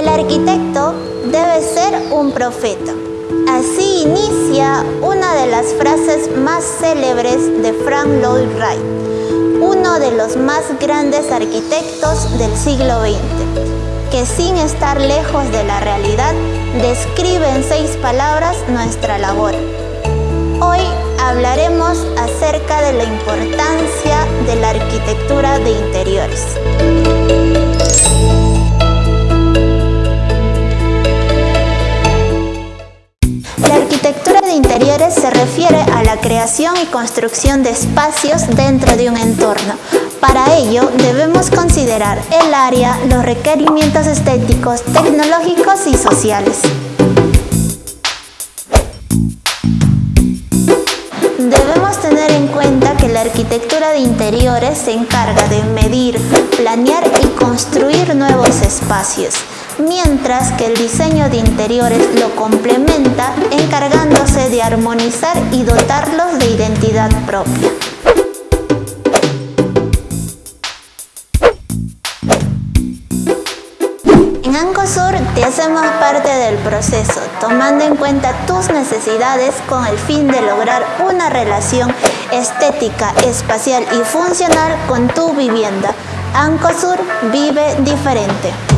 El arquitecto debe ser un profeta. Así inicia una de las frases más célebres de Frank Lloyd Wright, uno de los más grandes arquitectos del siglo XX, que sin estar lejos de la realidad describe en seis palabras nuestra labor. Hoy hablaremos acerca de la importancia de la arquitectura de interiores. Interiores se refiere a la creación y construcción de espacios dentro de un entorno. Para ello debemos considerar el área, los requerimientos estéticos, tecnológicos y sociales. Debemos tener en cuenta que la arquitectura de interiores se encarga de medir, planear y construir nuevos espacios mientras que el diseño de interiores lo complementa encargándose de armonizar y dotarlos de identidad propia. En Ancosur te hacemos parte del proceso, tomando en cuenta tus necesidades con el fin de lograr una relación estética, espacial y funcional con tu vivienda. Ancosur vive diferente.